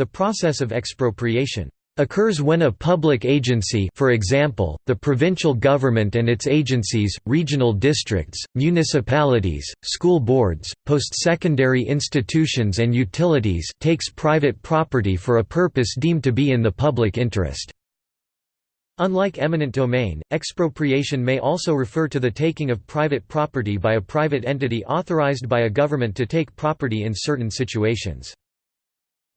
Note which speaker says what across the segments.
Speaker 1: The process of expropriation occurs when a public agency for example, the provincial government and its agencies, regional districts, municipalities, school boards, post-secondary institutions and utilities takes private property for a purpose deemed to be in the public interest. Unlike eminent domain, expropriation may also refer to the taking of private property by a private entity authorized by a government to take property in certain situations.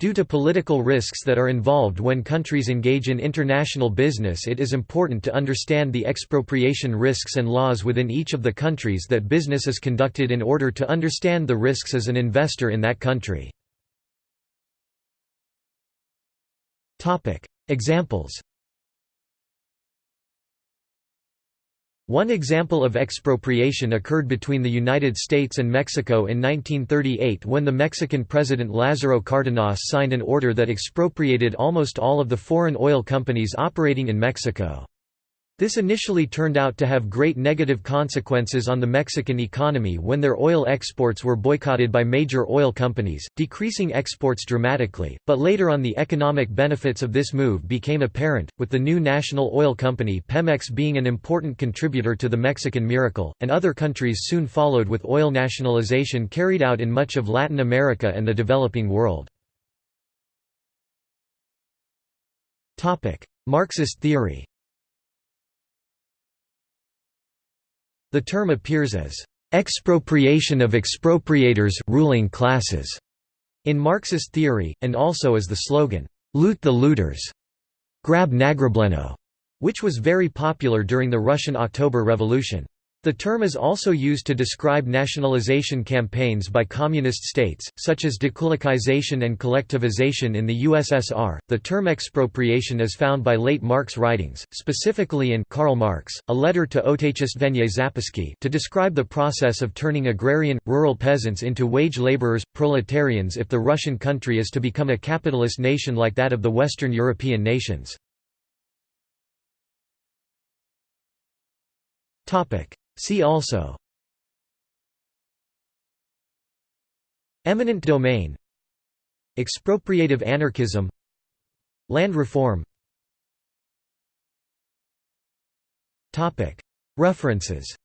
Speaker 1: Due to political risks that are involved when countries engage in international business it is important to understand the expropriation risks and laws within each of the countries that business is conducted in order to understand the risks as an investor in that country. Examples One example of expropriation occurred between the United States and Mexico in 1938 when the Mexican president Lázaro Cárdenas signed an order that expropriated almost all of the foreign oil companies operating in Mexico. This initially turned out to have great negative consequences on the Mexican economy when their oil exports were boycotted by major oil companies, decreasing exports dramatically, but later on the economic benefits of this move became apparent, with the new national oil company Pemex being an important contributor to the Mexican miracle, and other countries soon followed with oil nationalization carried out in much of Latin America and the developing world. Marxist theory The term appears as expropriation of expropriators ruling classes in Marxist theory, and also as the slogan, loot the looters, grab nagrableno, which was very popular during the Russian October Revolution. The term is also used to describe nationalization campaigns by communist states, such as dekulakization and collectivization in the USSR. The term expropriation is found by late Marx writings, specifically in Karl Marx, a letter to Otechestvennye Zapiski to describe the process of turning agrarian, rural peasants into wage laborers, proletarians if the Russian country is to become a capitalist nation like that of the Western European nations. See also Eminent domain Expropriative anarchism Land reform References